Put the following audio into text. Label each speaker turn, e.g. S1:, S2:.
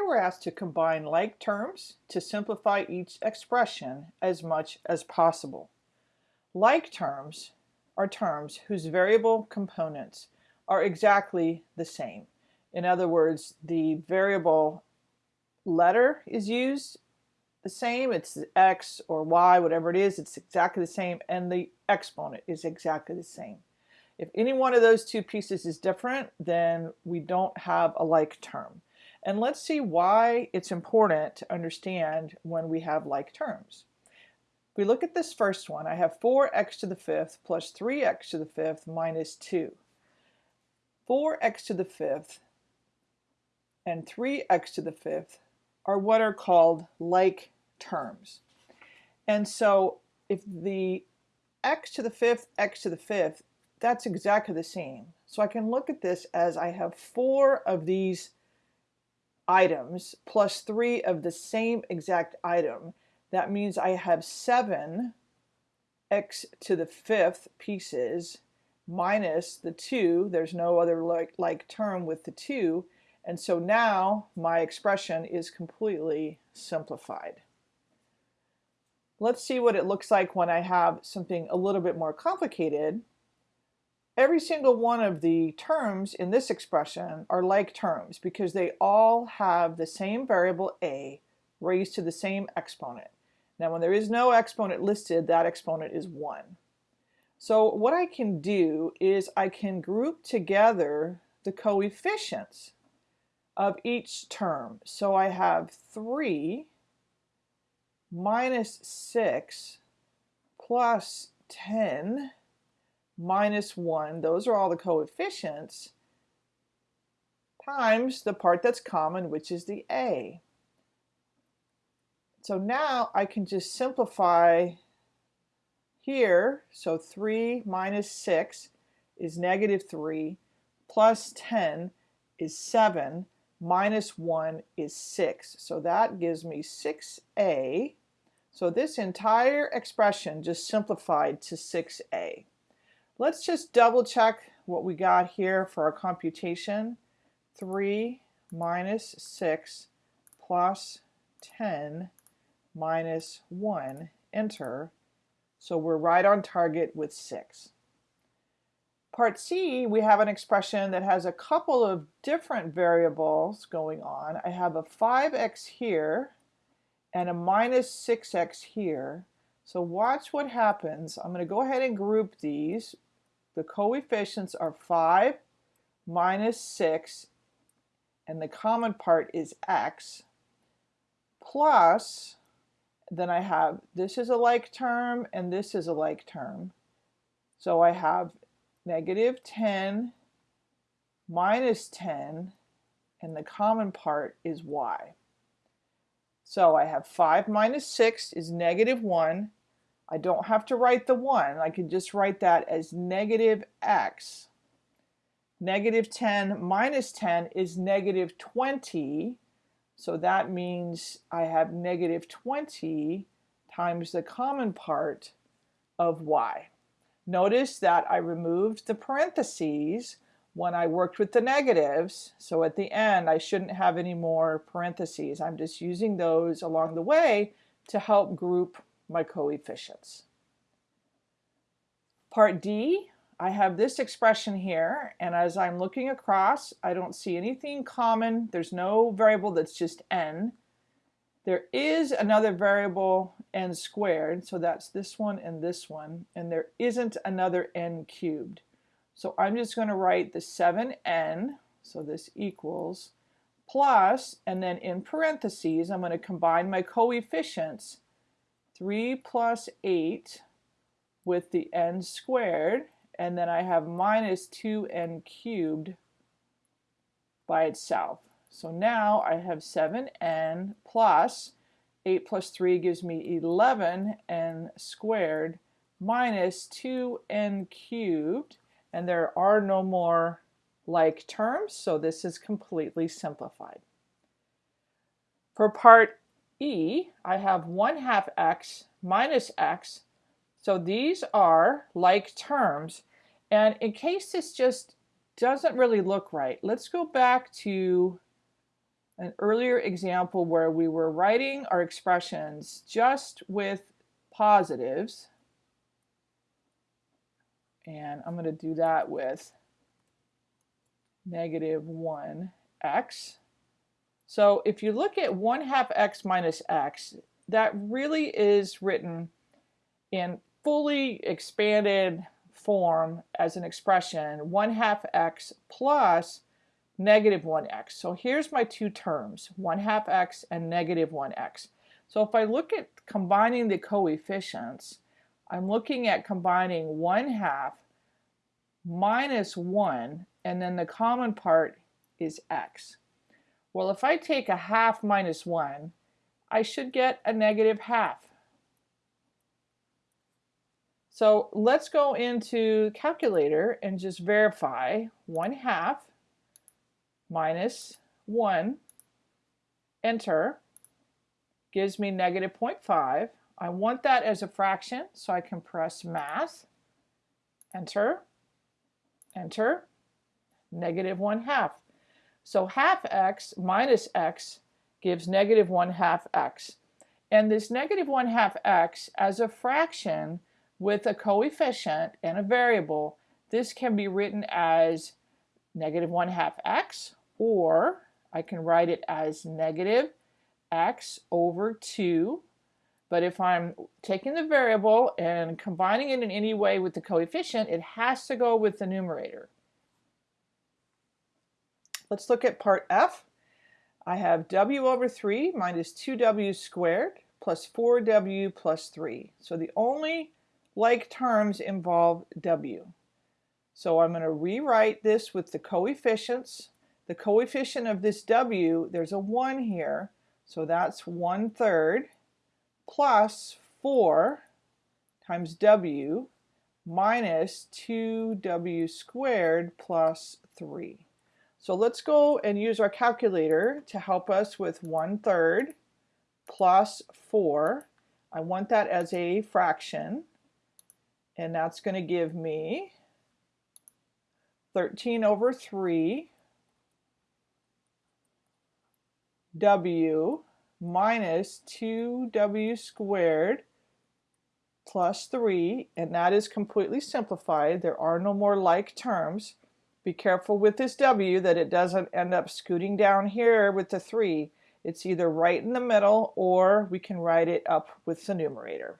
S1: Here we're asked to combine like terms to simplify each expression as much as possible. Like terms are terms whose variable components are exactly the same. In other words, the variable letter is used the same, it's x or y, whatever it is, it's exactly the same, and the exponent is exactly the same. If any one of those two pieces is different, then we don't have a like term. And let's see why it's important to understand when we have like terms. If we look at this first one, I have 4x to the fifth plus 3x to the fifth minus 2. 4x to the fifth and 3x to the fifth are what are called like terms. And so if the x to the fifth, x to the fifth, that's exactly the same. So I can look at this as I have four of these items plus three of the same exact item. That means I have seven x to the fifth pieces minus the two. There's no other like, like term with the two. And so now my expression is completely simplified. Let's see what it looks like when I have something a little bit more complicated. Every single one of the terms in this expression are like terms because they all have the same variable a raised to the same exponent. Now when there is no exponent listed, that exponent is 1. So what I can do is I can group together the coefficients of each term. So I have 3 minus 6 plus 10 minus 1, those are all the coefficients, times the part that's common, which is the a. So now I can just simplify here. So 3 minus 6 is negative 3, plus 10 is 7, minus 1 is 6. So that gives me 6a. So this entire expression just simplified to 6a. Let's just double check what we got here for our computation. 3 minus 6 plus 10 minus 1, enter. So we're right on target with 6. Part C, we have an expression that has a couple of different variables going on. I have a 5x here and a minus 6x here. So watch what happens. I'm going to go ahead and group these. The coefficients are 5 minus 6, and the common part is x, plus, then I have, this is a like term, and this is a like term. So I have negative 10 minus 10, and the common part is y. So I have 5 minus 6 is negative 1. I don't have to write the 1. I can just write that as negative x. Negative 10 minus 10 is negative 20. So that means I have negative 20 times the common part of y. Notice that I removed the parentheses when I worked with the negatives. So at the end, I shouldn't have any more parentheses. I'm just using those along the way to help group my coefficients. Part D, I have this expression here, and as I'm looking across, I don't see anything common. There's no variable that's just n. There is another variable n squared, so that's this one and this one, and there isn't another n cubed. So I'm just going to write the 7n, so this equals, plus, and then in parentheses, I'm going to combine my coefficients, 3 plus 8 with the n squared, and then I have minus 2n cubed by itself. So now I have 7n plus 8 plus 3 gives me 11n squared minus 2n cubed. And there are no more like terms, so this is completely simplified. For part E, I have 1 half x minus x. So these are like terms. And in case this just doesn't really look right, let's go back to an earlier example where we were writing our expressions just with positives. And I'm going to do that with negative 1x. So if you look at 1 half x minus x, that really is written in fully expanded form as an expression 1 half x plus negative 1x. So here's my two terms, 1 half x and negative 1x. So if I look at combining the coefficients, I'm looking at combining 1 half minus 1 and then the common part is x. Well if I take a half minus 1 I should get a negative half. So let's go into calculator and just verify 1 half minus 1, enter, gives me negative 0.5. I want that as a fraction, so I can press math, enter, enter, negative 1 half. So half x minus x gives negative 1 half x. And this negative 1 half x as a fraction with a coefficient and a variable, this can be written as negative 1 half x or I can write it as negative x over 2 but if I'm taking the variable and combining it in any way with the coefficient, it has to go with the numerator. Let's look at part F. I have w over 3 minus 2w squared plus 4w plus 3. So the only like terms involve w. So I'm going to rewrite this with the coefficients the coefficient of this W, there's a 1 here, so that's 1 third plus 4 times W minus 2W squared plus 3. So let's go and use our calculator to help us with 1 third plus 4. I want that as a fraction, and that's going to give me 13 over 3 w minus 2w squared plus 3, and that is completely simplified. There are no more like terms. Be careful with this w that it doesn't end up scooting down here with the 3. It's either right in the middle or we can write it up with the numerator.